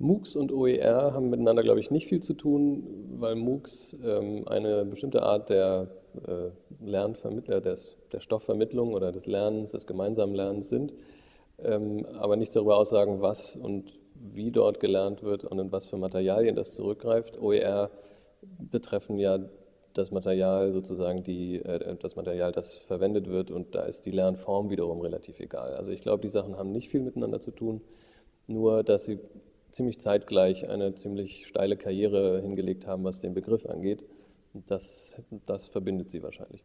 MOOCs und OER haben miteinander, glaube ich, nicht viel zu tun, weil MOOCs ähm, eine bestimmte Art der äh, Lernvermittler, des, der Stoffvermittlung oder des Lernens, des gemeinsamen Lernens sind, ähm, aber nichts darüber aussagen, was und wie dort gelernt wird und in was für Materialien das zurückgreift. OER betreffen ja das Material sozusagen, die, äh, das Material, das verwendet wird und da ist die Lernform wiederum relativ egal. Also ich glaube, die Sachen haben nicht viel miteinander zu tun, nur dass sie ziemlich zeitgleich eine ziemlich steile Karriere hingelegt haben, was den Begriff angeht. Das, das verbindet sie wahrscheinlich.